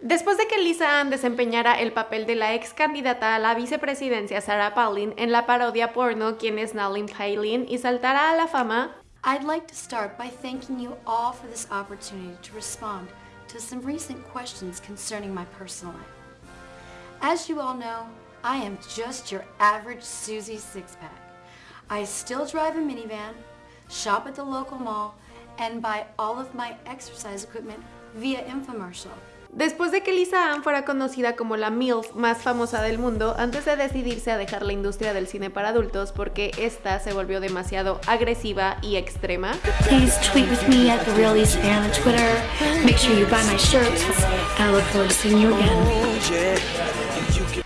Después de que Lisa Ann desempeñara el papel de la ex candidata a la vicepresidencia Sarah Palin en la parodia porno Quién es Nalin Palin y saltara a la fama, I'd like to start by thanking you all for this opportunity to respond to some recent questions concerning my personal life. As you all know, I am just your average Susie six-pack. I still drive a minivan, shop at the local mall, and buy all of my exercise equipment via infomercial. Después de que Lisa Ann fuera conocida como la MILF más famosa del mundo, antes de decidirse a dejar la industria del cine para adultos porque esta se volvió demasiado agresiva y extrema.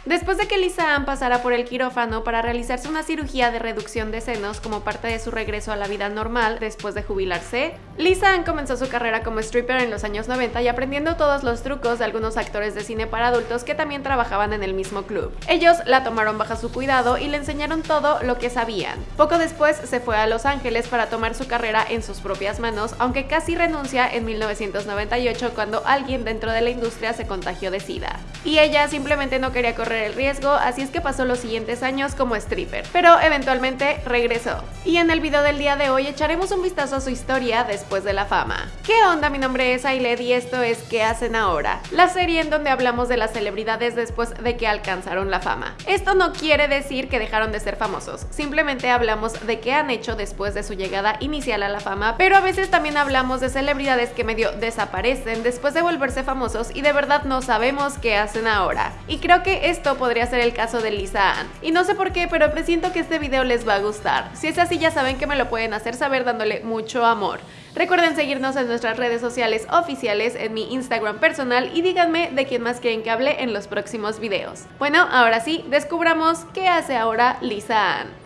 Después de que Lisa Ann pasara por el quirófano para realizarse una cirugía de reducción de senos como parte de su regreso a la vida normal después de jubilarse, Lisa Ann comenzó su carrera como stripper en los años 90 y aprendiendo todos los trucos de algunos actores de cine para adultos que también trabajaban en el mismo club. Ellos la tomaron bajo su cuidado y le enseñaron todo lo que sabían. Poco después se fue a Los Ángeles para tomar su carrera en sus propias manos, aunque casi renuncia en 1998 cuando alguien dentro de la industria se contagió de SIDA. Ella simplemente no quería correr el riesgo, así es que pasó los siguientes años como stripper, pero eventualmente regresó. Y en el video del día de hoy echaremos un vistazo a su historia después de la fama. ¿Qué onda? Mi nombre es Ailed y esto es ¿Qué hacen ahora? La serie en donde hablamos de las celebridades después de que alcanzaron la fama. Esto no quiere decir que dejaron de ser famosos, simplemente hablamos de qué han hecho después de su llegada inicial a la fama, pero a veces también hablamos de celebridades que medio desaparecen después de volverse famosos y de verdad no sabemos qué hacen ahora. Y creo que esto podría ser el caso de Lisa Ann. Y no sé por qué, pero presiento que este video les va a gustar. Si es así ya saben que me lo pueden hacer saber dándole mucho amor. Recuerden seguirnos en nuestras redes sociales oficiales, en mi Instagram personal y díganme de quién más quieren que hable en los próximos videos. Bueno, ahora sí, descubramos qué hace ahora Lisa Ann.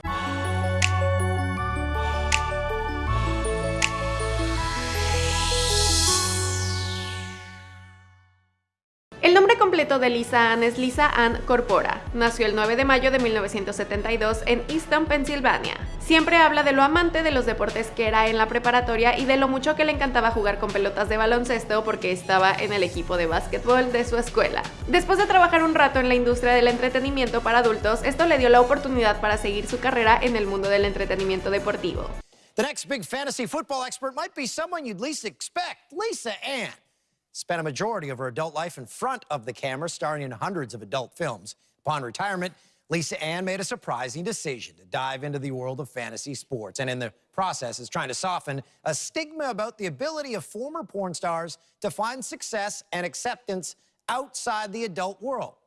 El nombre completo de Lisa Ann es Lisa Ann Corpora. Nació el 9 de mayo de 1972 en Easton, Pensilvania. Siempre habla de lo amante de los deportes que era en la preparatoria y de lo mucho que le encantaba jugar con pelotas de baloncesto porque estaba en el equipo de básquetbol de su escuela. Después de trabajar un rato en la industria del entretenimiento para adultos, esto le dio la oportunidad para seguir su carrera en el mundo del entretenimiento deportivo. The next big fantasy football expert might be someone you'd least expect, Lisa Ann. Spent a majority of her adult life in front of the camera, starring in hundreds of adult films. Upon retirement, Lisa Ann made a surprising decision to dive into the world of fantasy sports, and in the process is trying to soften a stigma about the ability of former porn stars to find success and acceptance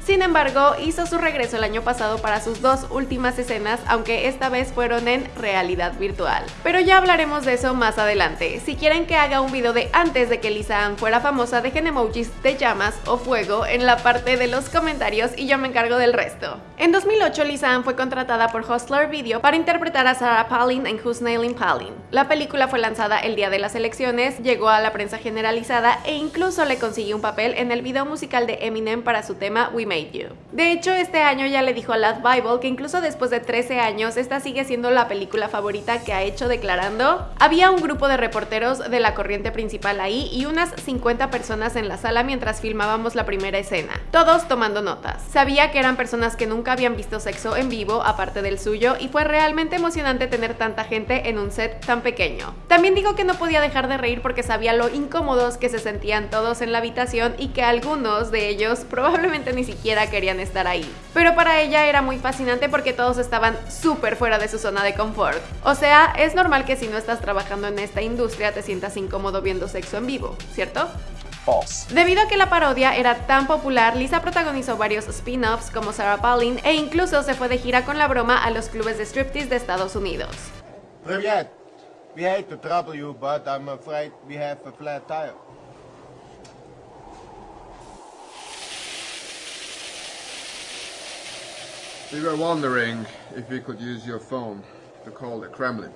Sin embargo, hizo su regreso el año pasado para sus dos últimas escenas, aunque esta vez fueron en realidad virtual. Pero ya hablaremos de eso más adelante. Si quieren que haga un video de antes de que Lisa Ann fuera famosa, dejen emojis de llamas o fuego en la parte de los comentarios y yo me encargo del resto. En 2008, Lisa Ann fue contratada por Hustler Video para interpretar a Sarah Palin en Who's Nailing Palin. La película fue lanzada el día de las elecciones, llegó a la prensa generalizada e incluso le consiguió un papel en el video musical de Eminem para su tema We Made You. De hecho, este año ya le dijo a Lad Bible que incluso después de 13 años, esta sigue siendo la película favorita que ha hecho declarando Había un grupo de reporteros de la corriente principal ahí y unas 50 personas en la sala mientras filmábamos la primera escena, todos tomando notas. Sabía que eran personas que nunca habían visto sexo en vivo aparte del suyo y fue realmente emocionante tener tanta gente en un set tan pequeño. También digo que no podía dejar de reír porque sabía lo incómodos que se sentían todos en la habitación y que algunos de ellos probablemente ni siquiera querían estar ahí. Pero para ella era muy fascinante porque todos estaban súper fuera de su zona de confort. O sea, es normal que si no estás trabajando en esta industria te sientas incómodo viendo sexo en vivo, ¿cierto? False. Debido a que la parodia era tan popular, Lisa protagonizó varios spin-offs como Sarah Palin e incluso se fue de gira con la broma a los clubes de striptease de Estados Unidos. Привет. We hate to trouble you, but I'm afraid we have a flat tire. We were wondering if we could use your phone to call the Kremlin.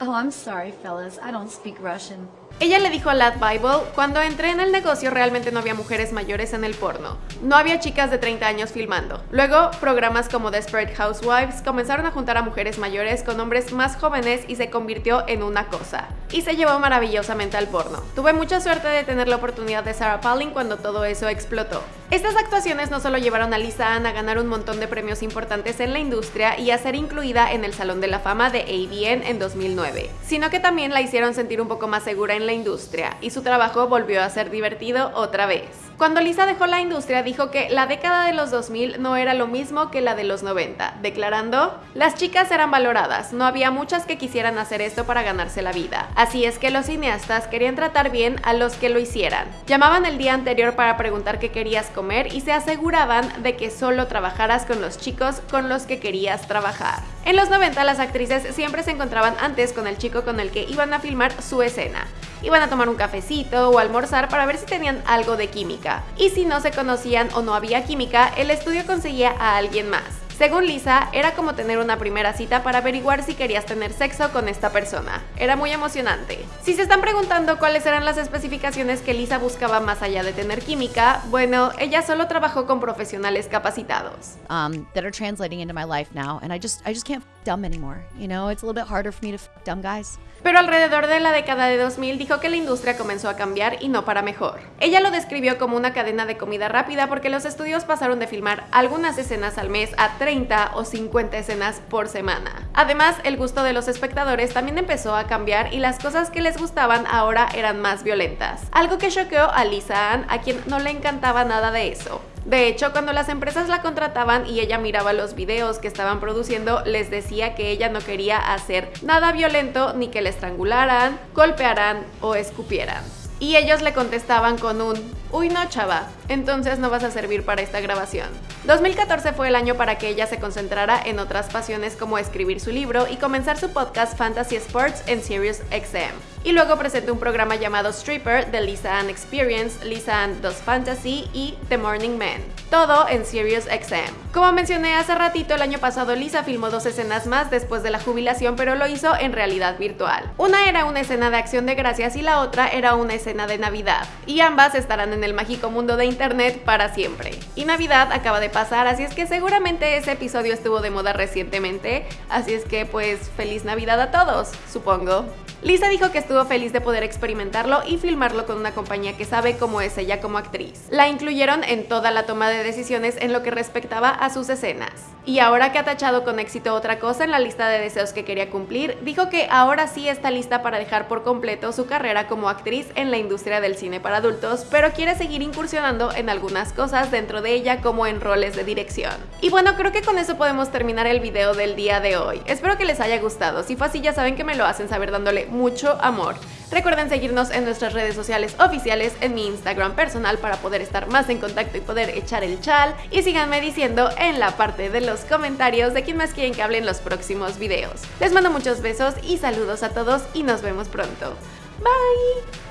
Oh, I'm sorry, fellas. I don't speak Russian. Ella le dijo a Lad Bible, cuando entré en el negocio realmente no había mujeres mayores en el porno. No había chicas de 30 años filmando. Luego, programas como Desperate Housewives comenzaron a juntar a mujeres mayores con hombres más jóvenes y se convirtió en una cosa. Y se llevó maravillosamente al porno. Tuve mucha suerte de tener la oportunidad de Sarah Palin cuando todo eso explotó. Estas actuaciones no solo llevaron a Lisa Ann a ganar un montón de premios importantes en la industria y a ser incluida en el Salón de la Fama de AVN en 2009, sino que también la hicieron sentir un poco más segura en la industria y su trabajo volvió a ser divertido otra vez. Cuando Lisa dejó la industria dijo que la década de los 2000 no era lo mismo que la de los 90, declarando, las chicas eran valoradas, no había muchas que quisieran hacer esto para ganarse la vida, así es que los cineastas querían tratar bien a los que lo hicieran. Llamaban el día anterior para preguntar qué querías comer y se aseguraban de que solo trabajaras con los chicos con los que querías trabajar. En los 90 las actrices siempre se encontraban antes con el chico con el que iban a filmar su escena iban a tomar un cafecito o almorzar para ver si tenían algo de química. Y si no se conocían o no había química, el estudio conseguía a alguien más. Según Lisa, era como tener una primera cita para averiguar si querías tener sexo con esta persona. Era muy emocionante. Si se están preguntando cuáles eran las especificaciones que Lisa buscaba más allá de tener química, bueno, ella solo trabajó con profesionales capacitados. Um, that are translating into my life now, and I just I just can't f dumb anymore. You know, it's a little bit harder for me to f dumb guys. Pero alrededor de la década de 2000 dijo que la industria comenzó a cambiar y no para mejor. Ella lo describió como una cadena de comida rápida porque los estudios pasaron de filmar algunas escenas al mes a 30 o 50 escenas por semana. Además, el gusto de los espectadores también empezó a cambiar y las cosas que les gustaban ahora eran más violentas. Algo que choqueó a Lisa Ann, a quien no le encantaba nada de eso. De hecho, cuando las empresas la contrataban y ella miraba los videos que estaban produciendo, les decía que ella no quería hacer nada violento ni que le estrangularan, golpearan o escupieran. Y ellos le contestaban con un, uy no chava, entonces no vas a servir para esta grabación. 2014 fue el año para que ella se concentrara en otras pasiones como escribir su libro y comenzar su podcast Fantasy Sports en Sirius XM. Y luego presentó un programa llamado Stripper de Lisa Ann Experience, Lisa Ann Does Fantasy y The Morning Man. Todo en Sirius XM. Como mencioné hace ratito, el año pasado Lisa filmó dos escenas más después de la jubilación, pero lo hizo en realidad virtual. Una era una escena de acción de gracias y la otra era una escena de Navidad. Y ambas estarán en el mágico mundo de Internet para siempre. Y Navidad acaba de pasar, así es que seguramente ese episodio estuvo de moda recientemente, así es que pues feliz Navidad a todos, supongo. Lisa dijo que estuvo feliz de poder experimentarlo y filmarlo con una compañía que sabe cómo es ella como actriz. La incluyeron en toda la toma de decisiones en lo que respectaba a sus escenas. Y ahora que ha tachado con éxito otra cosa en la lista de deseos que quería cumplir, dijo que ahora sí está lista para dejar por completo su carrera como actriz en la industria del cine para adultos, pero quiere seguir incursionando en algunas cosas dentro de ella como en roles de dirección. Y bueno, creo que con eso podemos terminar el video del día de hoy. Espero que les haya gustado, si fue así ya saben que me lo hacen saber dándole mucho amor. Recuerden seguirnos en nuestras redes sociales oficiales, en mi Instagram personal para poder estar más en contacto y poder echar el chal. Y síganme diciendo en la parte de los comentarios de quién más quieren que hable en los próximos videos. Les mando muchos besos y saludos a todos y nos vemos pronto. Bye!